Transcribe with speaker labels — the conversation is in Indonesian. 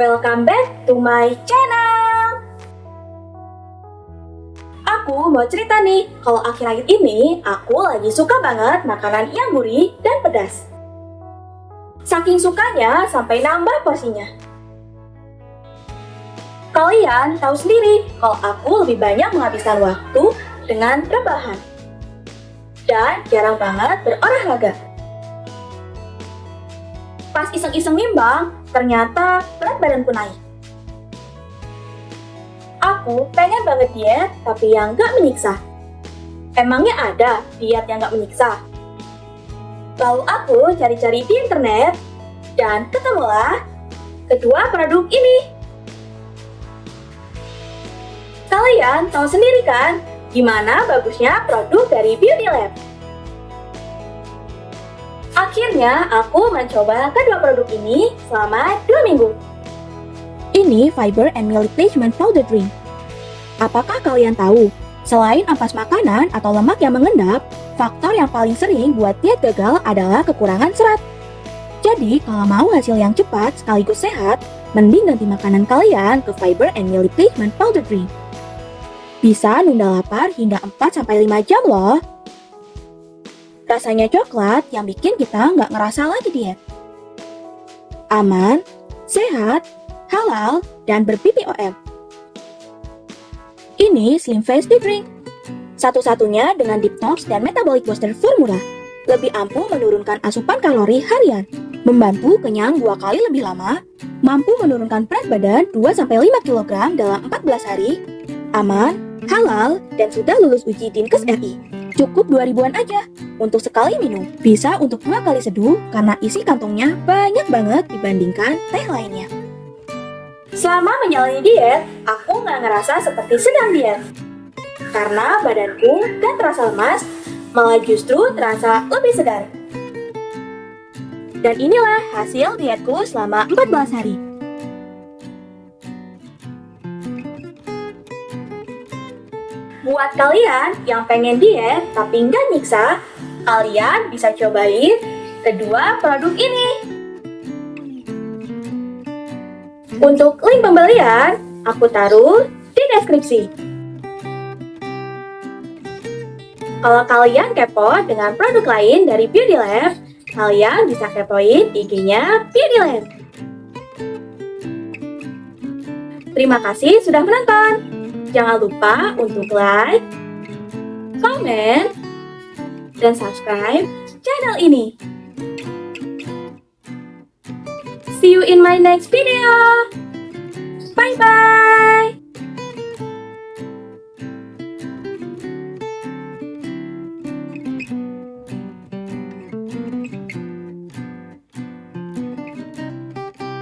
Speaker 1: welcome back to my channel. Aku mau cerita nih, kalau akhir-akhir ini aku lagi suka banget makanan yang gurih dan pedas. Saking sukanya sampai nambah porsinya. Kalian tahu sendiri kalau aku lebih banyak menghabiskan waktu dengan rebahan. Dan jarang banget berolahraga. Pas iseng-iseng nimbang, ternyata berat badanku naik. Aku pengen banget diet, tapi yang gak menyiksa. Emangnya ada diet yang gak menyiksa? Lalu aku cari-cari di internet, dan ketemulah kedua produk ini. Kalian tahu sendiri kan, gimana bagusnya produk dari Beauty Lab? Akhirnya, aku mencoba kedua produk ini selama dua minggu.
Speaker 2: Ini fiber and milk replacement powder drink. Apakah kalian tahu, selain ampas makanan atau lemak yang mengendap, faktor yang paling sering buat diet gagal adalah kekurangan serat. Jadi, kalau mau hasil yang cepat sekaligus sehat, mending ganti makanan kalian ke fiber and meal replacement powder drink. Bisa nunda lapar hingga 4-5 jam loh. Rasanya coklat yang bikin kita nggak ngerasa lagi diet. Aman, sehat, halal, dan ber-BPOM. Ini Slim Face Drink. Satu-satunya dengan detox dan metabolic booster formula. Lebih ampuh menurunkan asupan kalori harian. Membantu kenyang dua kali lebih lama. Mampu menurunkan berat badan 2-5 kg dalam 14 hari. Aman, halal, dan sudah lulus uji Dinkes RI. Cukup 2000-an aja untuk sekali minum. Bisa untuk dua kali seduh karena isi kantongnya banyak banget dibandingkan teh lainnya.
Speaker 1: Selama menjalani diet, aku nggak ngerasa seperti sedang diet. Karena badanku gak terasa lemas, malah justru terasa lebih segar. Dan inilah hasil dietku selama 14 hari. Buat kalian yang pengen diet tapi nggak nyiksa, kalian bisa cobain kedua produk ini. Untuk link pembelian, aku taruh di deskripsi. Kalau kalian kepo dengan produk lain dari Beauty Lab, kalian bisa kepoin IG-nya Beauty Lab. Terima kasih sudah menonton. Jangan lupa untuk like, komen, dan subscribe channel ini. See you in my next video.